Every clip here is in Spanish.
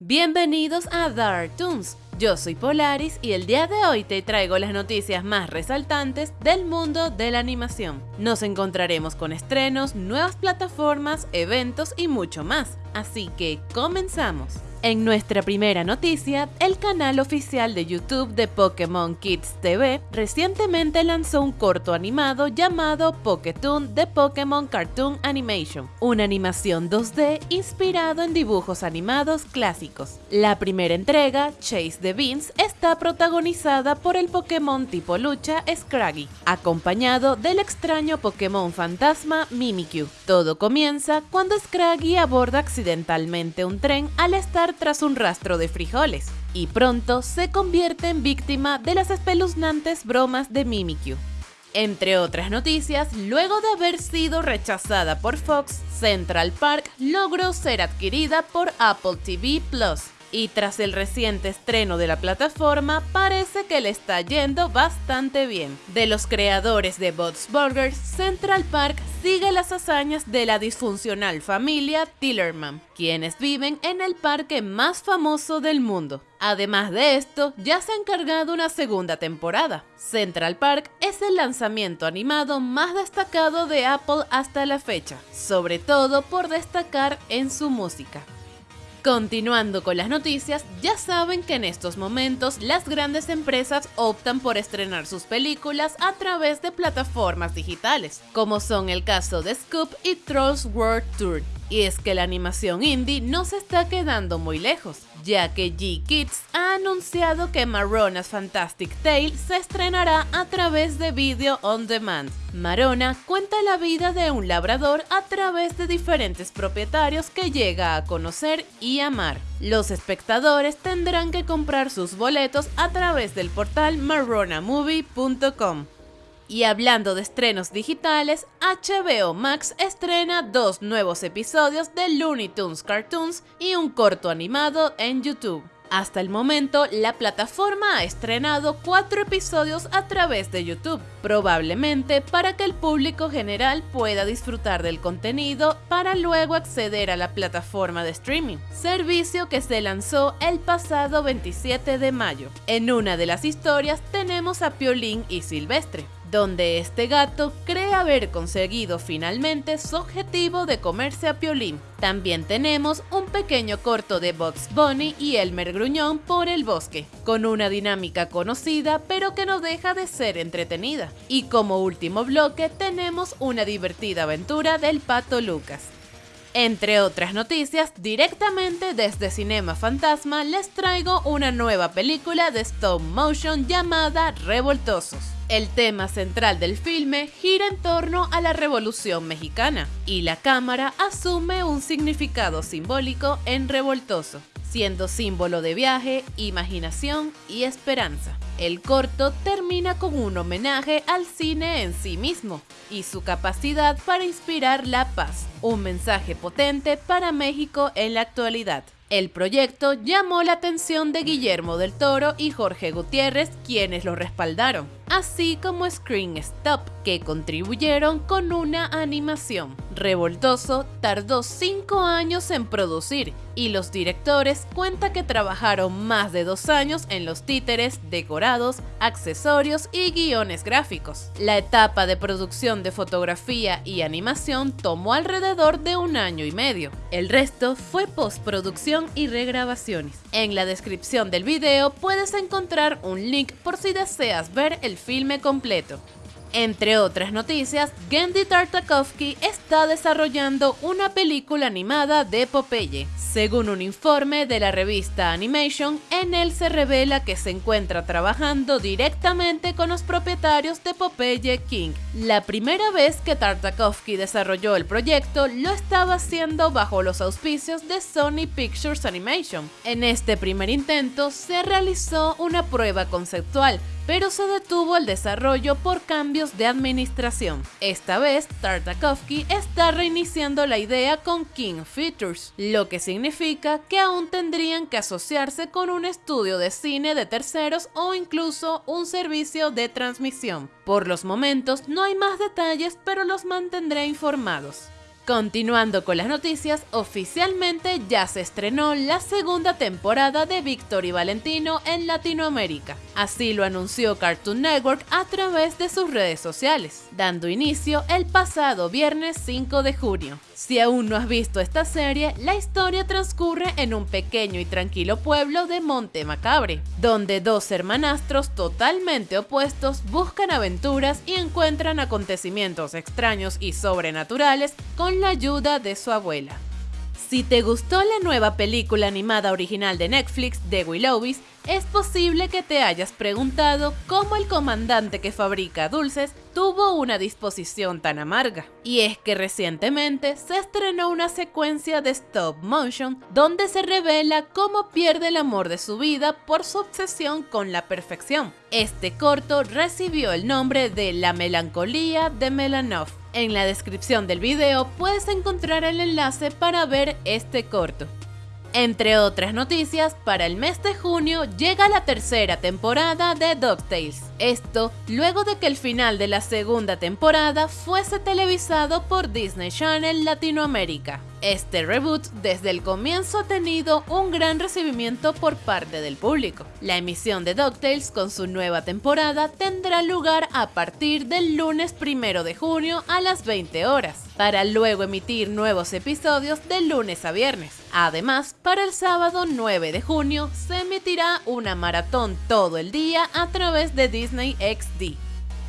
Bienvenidos a Dark Toons. Yo soy Polaris y el día de hoy te traigo las noticias más resaltantes del mundo de la animación. Nos encontraremos con estrenos, nuevas plataformas, eventos y mucho más. Así que comenzamos. En nuestra primera noticia, el canal oficial de YouTube de Pokémon Kids TV recientemente lanzó un corto animado llamado Poketoon de Pokémon Cartoon Animation, una animación 2D inspirado en dibujos animados clásicos. La primera entrega, Chase the Beans, está protagonizada por el Pokémon tipo lucha Scraggy, acompañado del extraño Pokémon fantasma Mimikyu. Todo comienza cuando Scraggy aborda accidentalmente un tren al estar tras un rastro de frijoles, y pronto se convierte en víctima de las espeluznantes bromas de Mimikyu. Entre otras noticias, luego de haber sido rechazada por Fox, Central Park logró ser adquirida por Apple TV Plus y tras el reciente estreno de la plataforma parece que le está yendo bastante bien. De los creadores de Bots Burgers, Central Park sigue las hazañas de la disfuncional familia Tillerman, quienes viven en el parque más famoso del mundo. Además de esto, ya se ha encargado una segunda temporada. Central Park es el lanzamiento animado más destacado de Apple hasta la fecha, sobre todo por destacar en su música. Continuando con las noticias, ya saben que en estos momentos las grandes empresas optan por estrenar sus películas a través de plataformas digitales, como son el caso de Scoop y Trolls World Tour, y es que la animación indie no se está quedando muy lejos, ya que G-Kids ha anunciado que Marona's Fantastic Tale se estrenará a través de Video On Demand. Marona cuenta la vida de un labrador a través de diferentes propietarios que llega a conocer y amar. Los espectadores tendrán que comprar sus boletos a través del portal maronamovie.com. Y hablando de estrenos digitales, HBO Max estrena dos nuevos episodios de Looney Tunes Cartoons y un corto animado en YouTube. Hasta el momento, la plataforma ha estrenado cuatro episodios a través de YouTube, probablemente para que el público general pueda disfrutar del contenido para luego acceder a la plataforma de streaming, servicio que se lanzó el pasado 27 de mayo. En una de las historias tenemos a Piolín y Silvestre, donde este gato cree haber conseguido finalmente su objetivo de comerse a Piolín. También tenemos un pequeño corto de Bugs Bunny y Elmer Gruñón por el bosque, con una dinámica conocida pero que no deja de ser entretenida. Y como último bloque tenemos una divertida aventura del pato Lucas. Entre otras noticias, directamente desde Cinema Fantasma les traigo una nueva película de stop motion llamada Revoltosos. El tema central del filme gira en torno a la Revolución Mexicana y la cámara asume un significado simbólico en revoltoso, siendo símbolo de viaje, imaginación y esperanza. El corto termina con un homenaje al cine en sí mismo y su capacidad para inspirar la paz, un mensaje potente para México en la actualidad. El proyecto llamó la atención de Guillermo del Toro y Jorge Gutiérrez, quienes lo respaldaron, así como Screen Stop, que contribuyeron con una animación. Revoltoso tardó 5 años en producir y los directores cuentan que trabajaron más de dos años en los títeres, decorados, accesorios y guiones gráficos. La etapa de producción de fotografía y animación tomó alrededor de un año y medio. El resto fue postproducción y regrabaciones. En la descripción del video puedes encontrar un link por si deseas ver el filme completo. Entre otras noticias, Gendy Tartakovsky está desarrollando una película animada de Popeye. Según un informe de la revista Animation, en él se revela que se encuentra trabajando directamente con los propietarios de Popeye King. La primera vez que Tartakovsky desarrolló el proyecto lo estaba haciendo bajo los auspicios de Sony Pictures Animation. En este primer intento se realizó una prueba conceptual pero se detuvo el desarrollo por cambios de administración. Esta vez, Tartakovsky está reiniciando la idea con King Features, lo que significa que aún tendrían que asociarse con un estudio de cine de terceros o incluso un servicio de transmisión. Por los momentos no hay más detalles, pero los mantendré informados. Continuando con las noticias, oficialmente ya se estrenó la segunda temporada de Víctor y Valentino en Latinoamérica. Así lo anunció Cartoon Network a través de sus redes sociales, dando inicio el pasado viernes 5 de junio. Si aún no has visto esta serie, la historia transcurre en un pequeño y tranquilo pueblo de Monte Macabre, donde dos hermanastros totalmente opuestos buscan aventuras y encuentran acontecimientos extraños y sobrenaturales con la ayuda de su abuela. Si te gustó la nueva película animada original de Netflix de Willowis, es posible que te hayas preguntado cómo el comandante que fabrica dulces tuvo una disposición tan amarga. Y es que recientemente se estrenó una secuencia de stop motion donde se revela cómo pierde el amor de su vida por su obsesión con la perfección. Este corto recibió el nombre de La melancolía de Melanov en la descripción del video puedes encontrar el enlace para ver este corto. Entre otras noticias, para el mes de junio llega la tercera temporada de DuckTales. Esto luego de que el final de la segunda temporada fuese televisado por Disney Channel Latinoamérica. Este reboot desde el comienzo ha tenido un gran recibimiento por parte del público. La emisión de DuckTales con su nueva temporada tendrá lugar a partir del lunes 1 de junio a las 20 horas, para luego emitir nuevos episodios de lunes a viernes. Además, para el sábado 9 de junio se emitirá una maratón todo el día a través de Disney XD.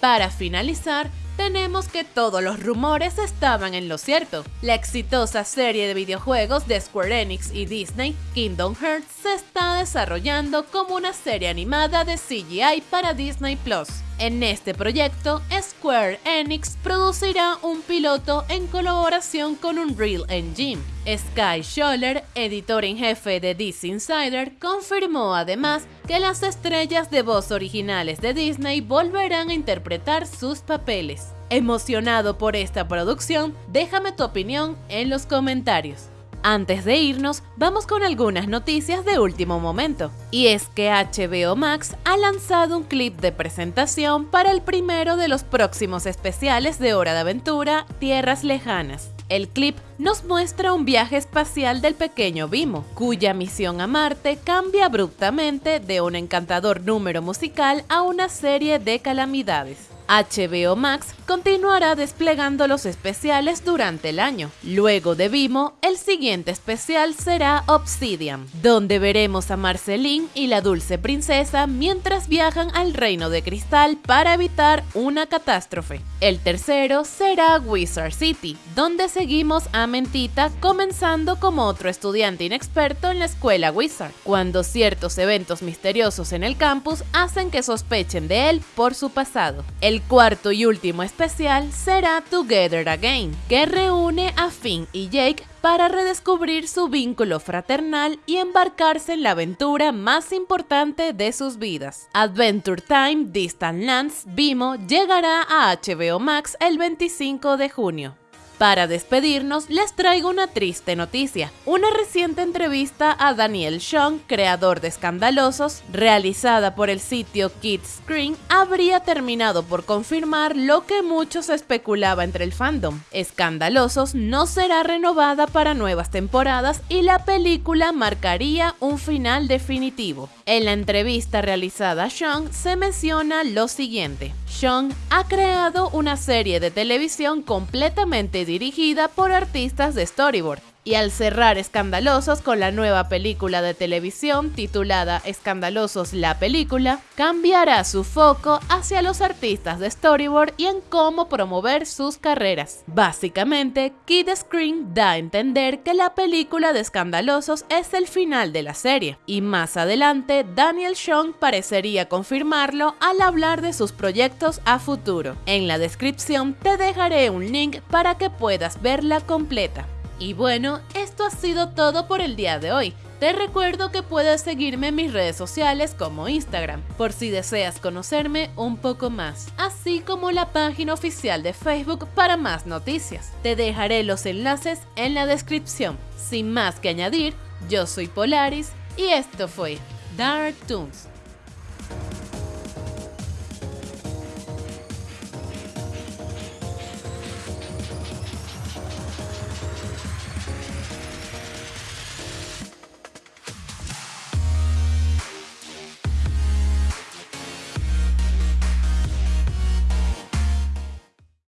Para finalizar, tenemos que todos los rumores estaban en lo cierto. La exitosa serie de videojuegos de Square Enix y Disney, Kingdom Hearts, se está desarrollando como una serie animada de CGI para Disney Plus. En este proyecto, Square Enix producirá un piloto en colaboración con Unreal Engine. Sky Scholler, editor en jefe de DC Insider, confirmó además que las estrellas de voz originales de Disney volverán a interpretar sus papeles. Emocionado por esta producción, déjame tu opinión en los comentarios. Antes de irnos, vamos con algunas noticias de último momento. Y es que HBO Max ha lanzado un clip de presentación para el primero de los próximos especiales de Hora de Aventura, Tierras Lejanas. El clip nos muestra un viaje espacial del pequeño Vimo, cuya misión a Marte cambia abruptamente de un encantador número musical a una serie de calamidades. HBO Max continuará desplegando los especiales durante el año. Luego de Vimo, el siguiente especial será Obsidian, donde veremos a Marceline y la dulce princesa mientras viajan al reino de cristal para evitar una catástrofe. El tercero será Wizard City, donde seguimos a Mentita comenzando como otro estudiante inexperto en la escuela Wizard, cuando ciertos eventos misteriosos en el campus hacen que sospechen de él por su pasado. Cuarto y último especial será Together Again, que reúne a Finn y Jake para redescubrir su vínculo fraternal y embarcarse en la aventura más importante de sus vidas. Adventure Time Distant Lands Vimo llegará a HBO Max el 25 de junio. Para despedirnos, les traigo una triste noticia. Una reciente entrevista a Daniel Sean, creador de Escandalosos, realizada por el sitio Kids Screen, habría terminado por confirmar lo que muchos especulaba entre el fandom. Escandalosos no será renovada para nuevas temporadas y la película marcaría un final definitivo. En la entrevista realizada a Sean se menciona lo siguiente. Sean ha creado una serie de televisión completamente dirigida por artistas de storyboard y al cerrar Escandalosos con la nueva película de televisión titulada Escandalosos la película, cambiará su foco hacia los artistas de storyboard y en cómo promover sus carreras. Básicamente, Kid Screen da a entender que la película de Escandalosos es el final de la serie, y más adelante Daniel Sean parecería confirmarlo al hablar de sus proyectos a futuro. En la descripción te dejaré un link para que puedas verla completa. Y bueno, esto ha sido todo por el día de hoy. Te recuerdo que puedes seguirme en mis redes sociales como Instagram, por si deseas conocerme un poco más, así como la página oficial de Facebook para más noticias. Te dejaré los enlaces en la descripción. Sin más que añadir, yo soy Polaris y esto fue Dark Toons.